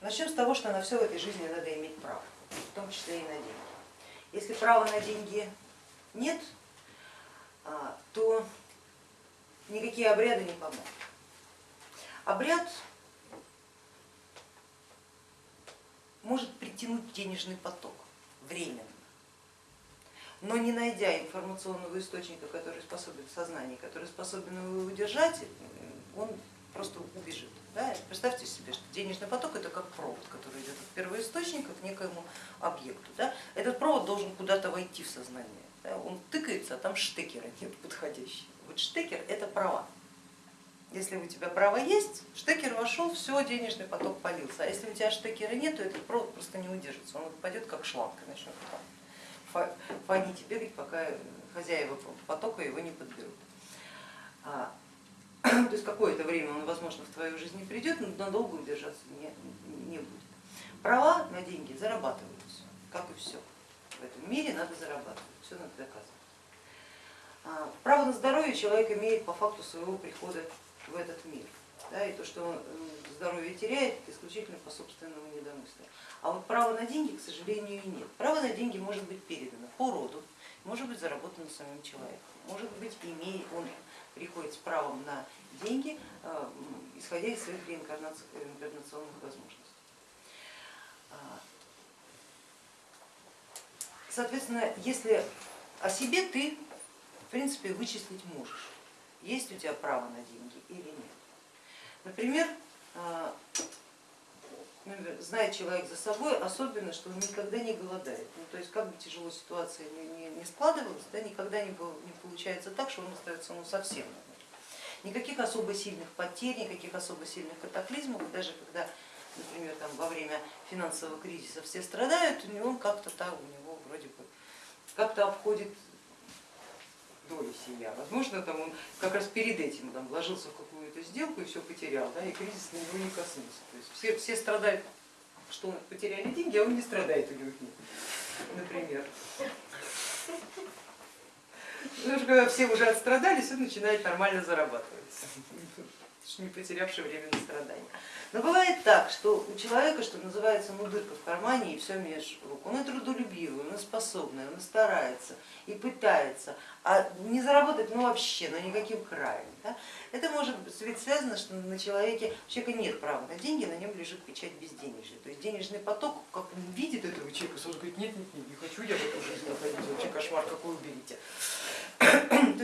Начнем с того, что на все в этой жизни надо иметь право, в том числе и на деньги. Если права на деньги нет, а, то никакие обряды не помогут. Обряд может притянуть денежный поток временно, но не найдя информационного источника, который способен в сознании, который способен его удержать, он просто убежит. Да? Представьте себе, что денежный поток это как провод, который идет от первоисточника к некоему объекту. Да? Этот провод должен куда-то войти в сознание. Да? Он тыкается, а там штекера нет подходящего. Вот штекер это права. Если у тебя право есть, штекер вошел, все, денежный поток полился. А если у тебя штекера нет, то этот провод просто не удержится, он упадет как шланг и начнет фонить и бегать, пока хозяева потока его не подберут. А, то есть какое-то время он, возможно, в твою жизнь не придет, но надолго удержаться не, не будет. Права на деньги зарабатываются, как и все. В этом мире надо зарабатывать, все надо доказывать. А, право на здоровье человек имеет по факту своего прихода в этот мир. Да, и то, что он здоровье теряет, это исключительно по собственному недомыслию. А вот право на деньги, к сожалению, нет. Право на деньги может быть передано по роду, может быть заработано самим человеком, может быть имея, он приходит с правом на деньги, э, исходя из своих реинкарнационных возможностей. А, соответственно, если о себе ты в принципе вычислить можешь, есть у тебя право на деньги или нет. Например, а, ну, знает человек за собой, особенно, что он никогда не голодает. Ну, то есть как бы тяжело ситуация не, не, складывалась, да, никогда не, не получается так, что он остается ну, совсем Никаких особо сильных потерь, никаких особо сильных катаклизмов, даже когда, например, там, во время финансового кризиса все страдают, у него как-то так, у него вроде бы как-то обходит доли себя. Возможно, там он как раз перед этим там, вложился в какую-то сделку и все потерял, да, и кризис на него не коснулся. То есть все, все страдают, что он потеряли деньги, а он не страдает, у него нет, например. Когда все уже отстрадались, он начинает нормально зарабатывать, не потерявший время на страдания. Но бывает так, что у человека, что называется, ну дырка в кармане и все меж рук. Он и трудолюбивый, он и способный, он и старается, и пытается, а не заработать ну вообще, ну никаким краем. Да? Это может быть связано, что на человеке, у человека нет права на деньги, на нем лежит печать безденежья. То есть денежный поток, как он видит этого человека, сразу говорит, нет, нет, нет, не хочу я в эту жизнь находиться, вообще кошмар какой уберите.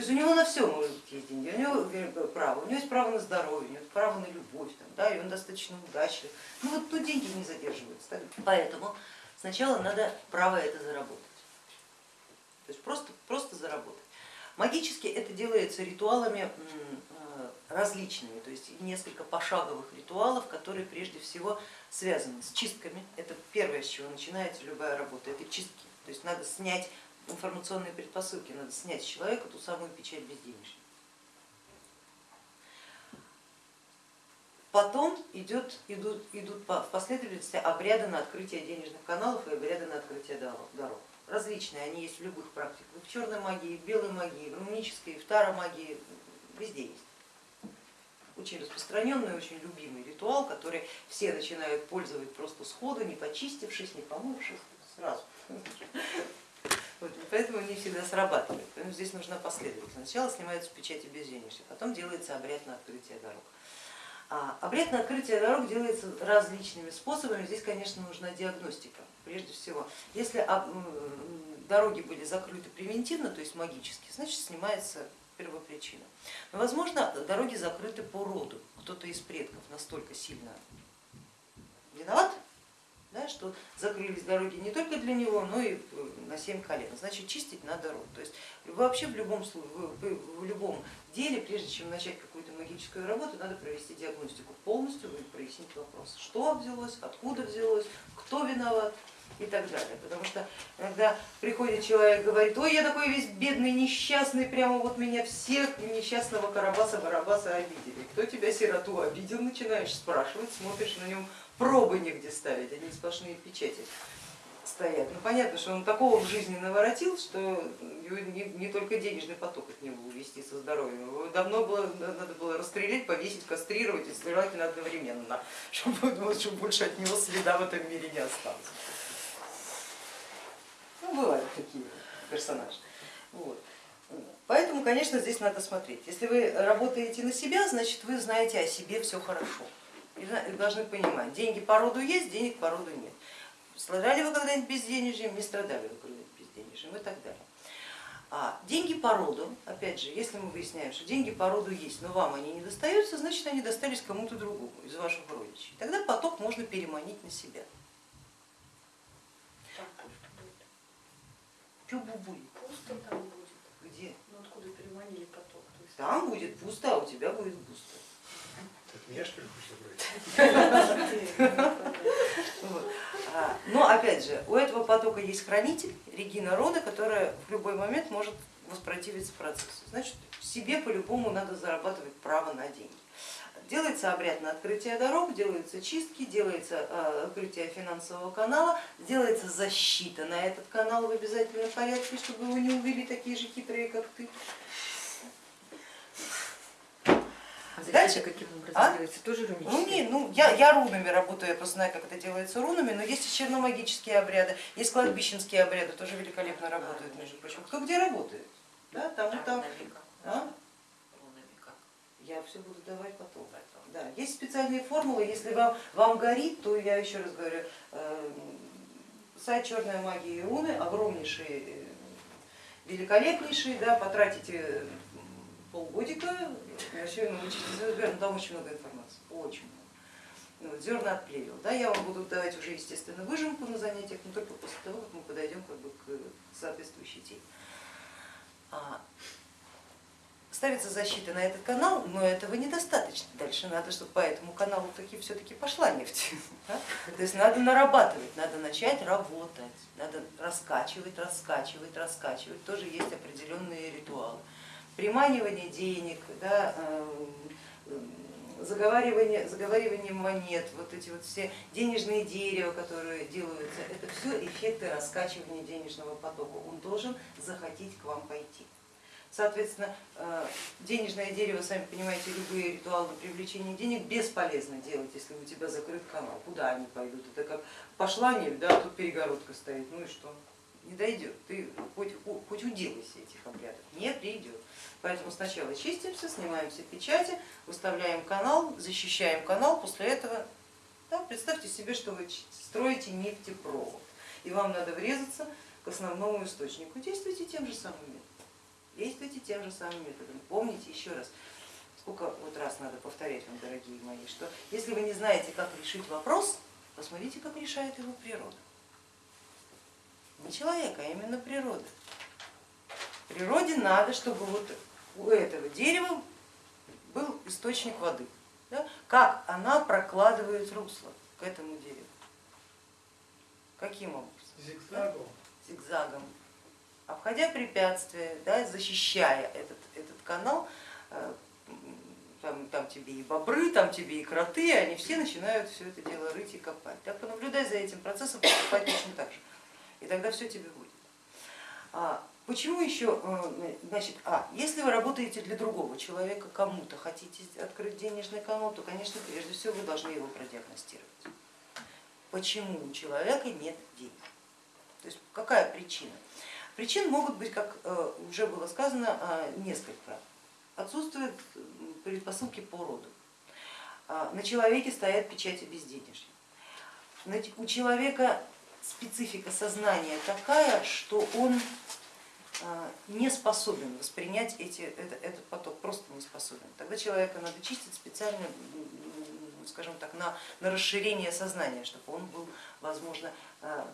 Есть у него на все быть есть деньги, у него право, у него есть право на здоровье, у него есть право на любовь, там, да, и он достаточно удачлив. Ну вот тут деньги не задерживаются. Так? Поэтому сначала надо право это заработать. То есть просто, просто заработать. Магически это делается ритуалами э, различными, то есть несколько пошаговых ритуалов, которые прежде всего связаны с чистками. Это первое, с чего начинается любая работа, это чистки. То есть надо снять информационные предпосылки, надо снять с человека ту самую печать безденежья. Потом идет, идут, идут в последовательности обряды на открытие денежных каналов и обряды на открытие дорог. Различные, они есть в любых практиках, в черной магии, в белой магии, в рунической, в таромагии, везде есть. Очень распространенный, очень любимый ритуал, который все начинают пользовать просто сходу, не почистившись, не помывшись, сразу. Вот, поэтому не всегда срабатывает. Поэтому здесь нужна последовательность. Сначала снимаются печати безденежья, потом делается обряд на открытие дорог. А, обряд на открытие дорог делается различными способами. Здесь, конечно, нужна диагностика прежде всего. Если дороги были закрыты превентивно, то есть магически, значит снимается первопричина. Но, возможно, дороги закрыты по роду. Кто-то из предков настолько сильно виноват, да, что закрылись дороги не только для него, но и на семь колен. Значит, чистить надо рот. То есть вообще в любом, в любом деле, прежде чем начать какую-то магическую работу, надо провести диагностику полностью, прояснить вопрос, что взялось, откуда взялось, кто виноват и так далее. Потому что иногда приходит человек и говорит, ой, я такой весь бедный, несчастный, прямо вот меня всех несчастного Карабаса-Барабаса обидели. Кто тебя, сироту, обидел, начинаешь спрашивать, смотришь на нем пробы негде ставить, они сплошные печати стоят. Ну понятно, что он такого в жизни наворотил, что не только денежный поток от него увести со здоровьем. Его давно было, надо было расстрелять, повесить, кастрировать и желательно одновременно, чтобы, чтобы больше от него следа в этом мире не осталось. Ну, бывают такие персонажи. Вот. Поэтому, конечно, здесь надо смотреть. Если вы работаете на себя, значит вы знаете о себе все хорошо. И должны понимать, деньги по роду есть, денег по роду нет. Страдали вы когда-нибудь безденежьем, не страдали вы когда-нибудь безденежьем и так далее. А деньги по роду, опять же, если мы выясняем, что деньги по роду есть, но вам они не достаются, значит они достались кому-то другому из ваших родичей. Тогда поток можно переманить на себя. Там пусто будет. Пусто там будет. Где? Ну откуда переманили поток? То есть... Там будет пусто, а у тебя будет густо. Так меня что ли хочешь забрать? А, Но опять же, у этого потока есть хранитель, Регина Рода, которая в любой момент может воспротивиться процессу. Значит, себе по-любому надо зарабатывать право на деньги. Делается обряд на открытие дорог, делаются чистки, делается а, открытие финансового канала, делается защита на этот канал в обязательном порядке, чтобы его не увели такие же хитрые, как ты. А Дальше? каким образом А? делается? Тоже Ну, рунически? не, ну я, я рунами работаю, я просто знаю, как это делается рунами, но есть и черномагические обряды, есть кладбищенские обряды, тоже великолепно работают, между прочим. Кто где работает? Да, там и там. А? Я все буду давать потом. Да, есть специальные формулы, если вам, вам горит, то я еще раз говорю, э, сайт Черная магия и руны, огромнейший, э, великолепнейший, да, потратите полгодика, вообще научитесь, там очень много информации, очень много. Ну, вот, зерна от плевел. Да, я вам буду давать уже, естественно, выжимку на занятиях, но только после того, как мы подойдем как бы, к соответствующей теме. А, ставится защита на этот канал, но этого недостаточно. Дальше надо, чтобы по этому каналу таки все-таки пошла нефть. Да? То есть надо нарабатывать, надо начать работать, надо раскачивать, раскачивать, раскачивать. Тоже есть определенные ритуалы. Приманивание денег, да, заговаривание, заговаривание монет, вот эти вот все денежные дерева, которые делаются, это все эффекты раскачивания денежного потока. Он должен захотеть к вам пойти. Соответственно, денежное дерево, сами понимаете, любые ритуалы на привлечение денег бесполезно делать, если у тебя закрыт канал. Куда они пойдут? Это как пошла нефть, да, тут перегородка стоит, ну и что? Не дойдет, ты хоть, хоть уделайся этих обрядов, не придет. Поэтому сначала чистимся, снимаем все печати, выставляем канал, защищаем канал, после этого да, представьте себе, что вы строите нефтепровод, и вам надо врезаться к основному источнику. Действуйте тем же самым методом. Действуйте тем же самым методом. Помните еще раз, сколько вот раз надо повторять вам, дорогие мои, что если вы не знаете, как решить вопрос, посмотрите, как решает его природа. Не человек, а именно природа. Природе надо, чтобы вот у этого дерева был источник воды. Да? Как она прокладывает русло к этому дереву? Каким образом? Зигзагом. Зигзагом. Обходя препятствия, да, защищая этот, этот канал, там, там тебе и бобры, там тебе и кроты, они все начинают все это дело рыть и копать. Так понаблюдай за этим процессом, поступать точно так же. И тогда все тебе будет. А почему еще, значит, а, если вы работаете для другого человека, кому-то хотите открыть денежный канал, то, конечно, прежде всего вы должны его продиагностировать. Почему у человека нет денег? То есть какая причина? Причин могут быть, как уже было сказано, несколько. Отсутствует предпосылки по роду. На человеке стоят печати безденежья. У человека специфика сознания такая, что он не способен воспринять эти, этот, поток, просто не способен. Тогда человека надо чистить специально, скажем так, на, на расширение сознания, чтобы он был, возможно,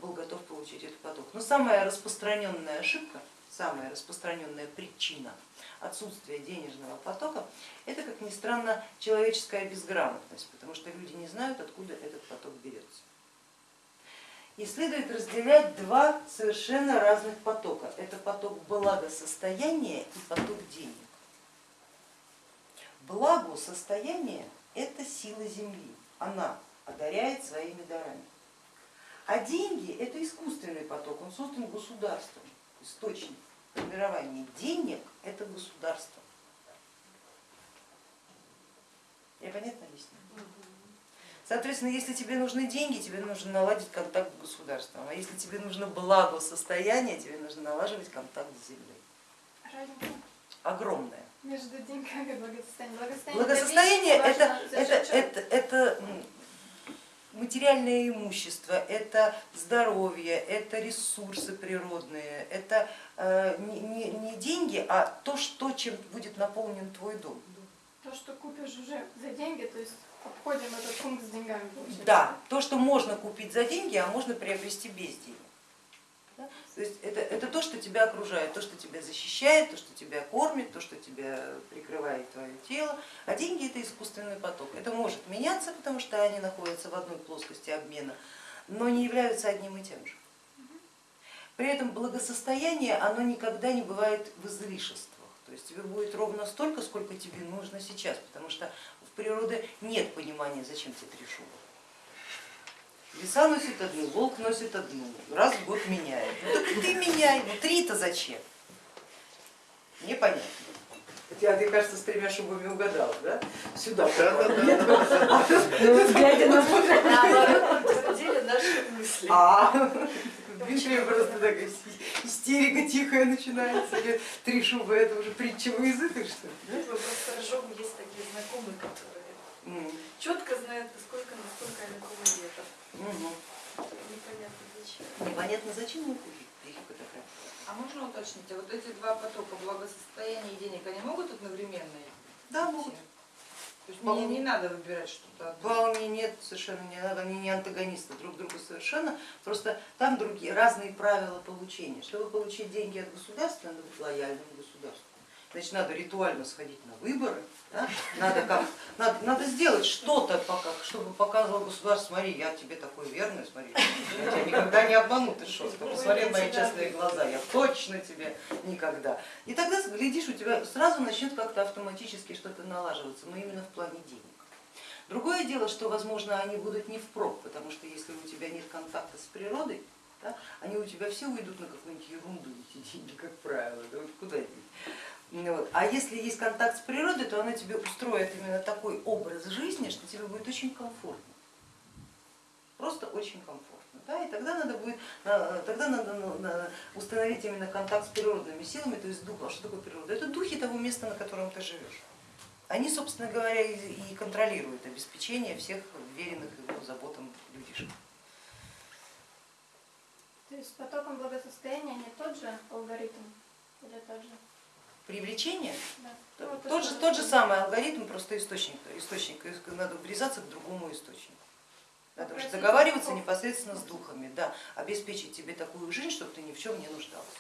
был готов получить этот поток. Но самая распространенная ошибка, самая распространенная причина отсутствия денежного потока, это, как ни странно, человеческая безграмотность, потому что люди не знают, откуда этот поток берется. И следует разделять два совершенно разных потока. Это поток благосостояния и поток денег. Благосостояние это сила Земли, она одаряет своими дарами. А деньги это искусственный поток, он создан государством, источник формирования денег это государство. Я понятно объясняю? Соответственно, если тебе нужны деньги, тебе нужно наладить контакт с государством, а если тебе нужно благосостояние, тебе нужно налаживать контакт с землей. Разница Огромная. между деньгами и благосостоянием. Благосостояние, Благосостояние это, это, это, это, материальное имущество, это здоровье, это ресурсы природные, это э, не, не- не деньги, а то, что, чем будет наполнен твой дом. То, что купишь уже за деньги, то есть обходим этот пункт с деньгами. получается. Да, то, что можно купить за деньги, а можно приобрести без денег. Да? То есть это, это то, что тебя окружает, то, что тебя защищает, то, что тебя кормит, то, что тебя прикрывает твое тело. А деньги это искусственный поток. Это может меняться, потому что они находятся в одной плоскости обмена, но не являются одним и тем же. При этом благосостояние, оно никогда не бывает в излишествах. То есть тебе будет ровно столько, сколько тебе нужно сейчас, потому что в природе нет понимания, зачем тебе три шубы. Лиса носит одну, волк носит одну, раз в год меняет. Ну так и ты меняй, ну три-то зачем? Непонятно. Хотя ты, кажется, с тремя шубами угадала, да? Сюда. Ну, вот глядя на мужа. Наоборот, подтвердили наши мысли. А, Дмитрия просто такая ис- истерика тихая начинается. Или Три шубы это уже притча во языках, что просто ржем, есть такие знакомые, которые четко знают, сколько на сколько лет. мгм. Непонятно зачем. Непонятно зачем мы купить психика такая. А можно уточнить, а вот эти два потока благосостояния и денег, они могут одновременно? Да, могут. То есть мне не надо выбирать что-то. Вполне нет, совершенно не надо, они не антагонисты друг другу совершенно, просто там другие разные правила получения. Чтобы получить деньги от государства, надо быть лояльным государству. Значит, надо ритуально сходить на выборы, да? надо, как, надо, надо сделать что-то, пока, чтобы показывало государство, смотри, я тебе такой верный, смотри, я тебя никогда не обману, ты что, посмотри мои честные глаза, я точно тебе никогда. И тогда, глядишь, у тебя сразу начнет как-то автоматически что-то налаживаться, но именно в плане денег. Другое дело, что, возможно, они будут не впрок, потому что если у тебя нет контакта с природой, да, они у тебя все уйдут на какую-нибудь ерунду, эти деньги, как правило, да, вот куда деть. Вот. А если есть контакт с природой, то она тебе устроит именно такой образ жизни, что тебе будет очень комфортно. Просто очень комфортно. Да? И тогда надо будет, тогда надо на- установить именно контакт с природными силами, то есть дух. А что такое природа? Это духи того места, на котором ты живешь. Они, собственно говоря, и контролируют обеспечение всех веренных его заботам людишек. То есть с потоком благосостояния не тот же алгоритм или тот же? Привлечение Да. Ну, вот Тот что же, тот же самый алгоритм, просто источник, источник, надо врезаться к другому источнику. Надо уже Попросить договариваться непосредственно с духами, да, обеспечить тебе такую жизнь, чтобы ты ни в чем не нуждался.